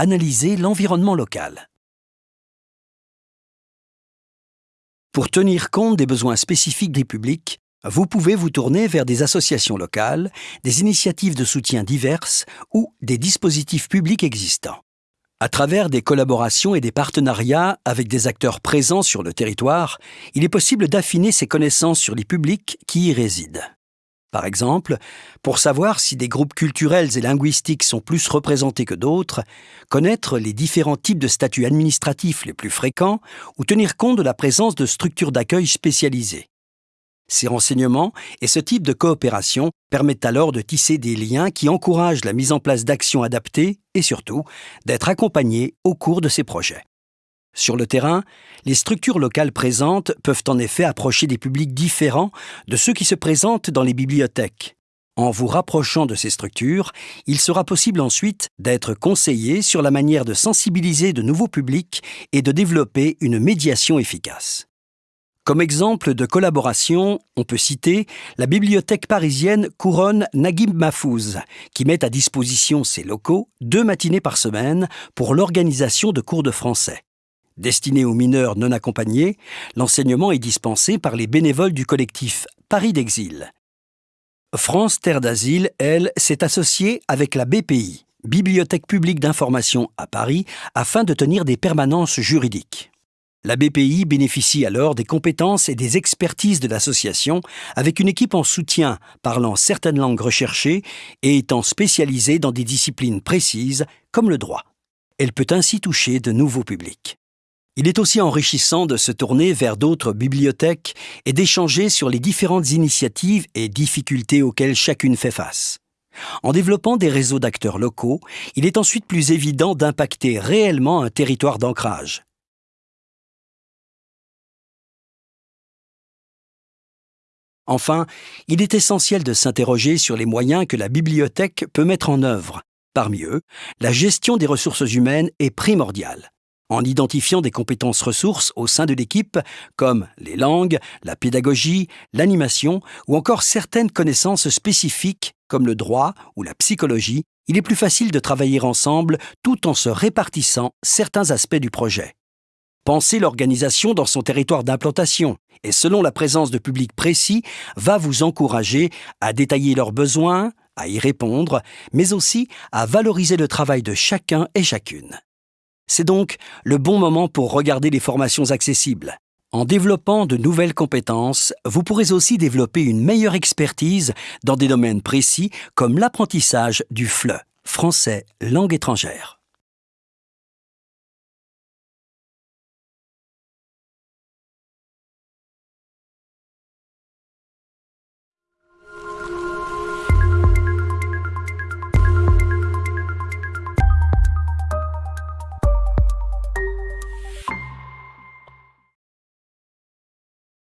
analyser l'environnement local. Pour tenir compte des besoins spécifiques des publics, vous pouvez vous tourner vers des associations locales, des initiatives de soutien diverses ou des dispositifs publics existants. À travers des collaborations et des partenariats avec des acteurs présents sur le territoire, il est possible d'affiner ses connaissances sur les publics qui y résident. Par exemple, pour savoir si des groupes culturels et linguistiques sont plus représentés que d'autres, connaître les différents types de statuts administratifs les plus fréquents ou tenir compte de la présence de structures d'accueil spécialisées. Ces renseignements et ce type de coopération permettent alors de tisser des liens qui encouragent la mise en place d'actions adaptées et surtout d'être accompagnés au cours de ces projets. Sur le terrain, les structures locales présentes peuvent en effet approcher des publics différents de ceux qui se présentent dans les bibliothèques. En vous rapprochant de ces structures, il sera possible ensuite d'être conseillé sur la manière de sensibiliser de nouveaux publics et de développer une médiation efficace. Comme exemple de collaboration, on peut citer la bibliothèque parisienne Couronne Naguib Mahfouz, qui met à disposition ses locaux deux matinées par semaine pour l'organisation de cours de français. Destiné aux mineurs non accompagnés, l'enseignement est dispensé par les bénévoles du collectif Paris d'Exil. France Terre d'Asile, elle, s'est associée avec la BPI, Bibliothèque publique d'information à Paris, afin de tenir des permanences juridiques. La BPI bénéficie alors des compétences et des expertises de l'association avec une équipe en soutien parlant certaines langues recherchées et étant spécialisée dans des disciplines précises comme le droit. Elle peut ainsi toucher de nouveaux publics. Il est aussi enrichissant de se tourner vers d'autres bibliothèques et d'échanger sur les différentes initiatives et difficultés auxquelles chacune fait face. En développant des réseaux d'acteurs locaux, il est ensuite plus évident d'impacter réellement un territoire d'ancrage. Enfin, il est essentiel de s'interroger sur les moyens que la bibliothèque peut mettre en œuvre. Parmi eux, la gestion des ressources humaines est primordiale. En identifiant des compétences ressources au sein de l'équipe, comme les langues, la pédagogie, l'animation ou encore certaines connaissances spécifiques comme le droit ou la psychologie, il est plus facile de travailler ensemble tout en se répartissant certains aspects du projet. Pensez l'organisation dans son territoire d'implantation et selon la présence de publics précis va vous encourager à détailler leurs besoins, à y répondre, mais aussi à valoriser le travail de chacun et chacune. C'est donc le bon moment pour regarder les formations accessibles. En développant de nouvelles compétences, vous pourrez aussi développer une meilleure expertise dans des domaines précis comme l'apprentissage du FLE, français langue étrangère.